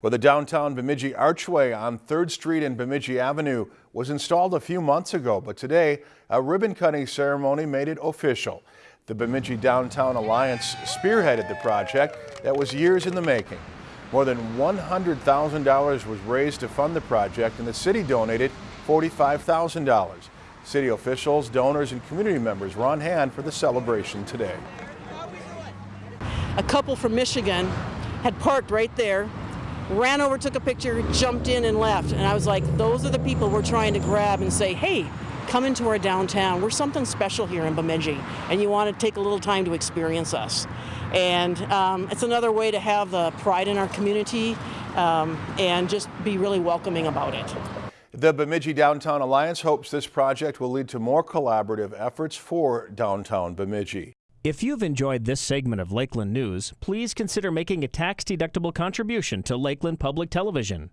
Well, the downtown Bemidji Archway on 3rd Street and Bemidji Avenue was installed a few months ago, but today a ribbon cutting ceremony made it official. The Bemidji Downtown Alliance spearheaded the project that was years in the making. More than $100,000 was raised to fund the project and the city donated $45,000. City officials, donors, and community members were on hand for the celebration today. A couple from Michigan had parked right there ran over, took a picture, jumped in and left. And I was like, those are the people we're trying to grab and say, hey, come into our downtown. We're something special here in Bemidji, and you want to take a little time to experience us. And um, it's another way to have the pride in our community um, and just be really welcoming about it. The Bemidji Downtown Alliance hopes this project will lead to more collaborative efforts for downtown Bemidji. If you've enjoyed this segment of Lakeland News, please consider making a tax-deductible contribution to Lakeland Public Television.